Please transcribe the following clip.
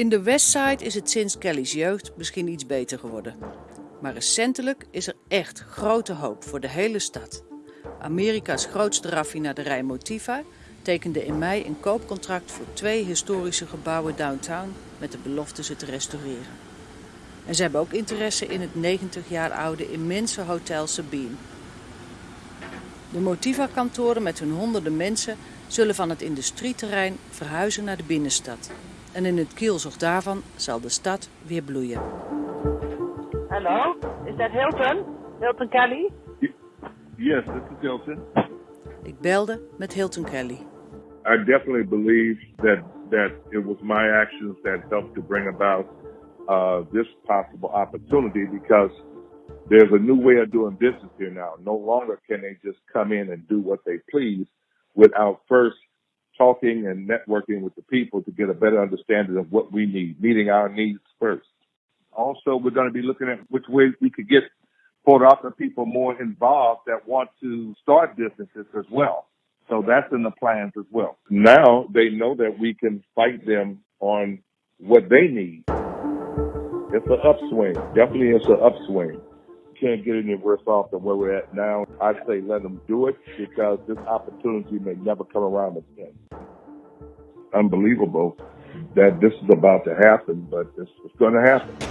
In de Westside is het sinds Kelly's jeugd misschien iets beter geworden. Maar recentelijk is er echt grote hoop voor de hele stad. Amerika's grootste raffinaderij Motiva tekende in mei een koopcontract voor twee historische gebouwen downtown met de belofte ze te restaureren. En ze hebben ook interesse in het 90 jaar oude immense hotel Sabine. De Motiva-kantoren met hun honderden mensen zullen van het industrieterrein verhuizen naar de binnenstad. En in het kielzog daarvan zal de stad weer bloeien. Hallo, is dat Hilton? Hilton Kelly? Yes, this is Hilton. Ik belde met Hilton Kelly. I definitely believe that that it was my actions that helped to bring about uh, this possible opportunity because there's a new way of doing business here now. No longer can they just come in and do what they please without first talking and networking with the people to get a better understanding of what we need, meeting our needs first. Also, we're going to be looking at which ways we could get Port Arthur people more involved that want to start businesses as well. So that's in the plans as well. Now they know that we can fight them on what they need. It's an upswing. Definitely it's an upswing. Can't get any worse off than where we're at now. I say let them do it because this opportunity may never come around again. Unbelievable that this is about to happen, but it's, it's going to happen.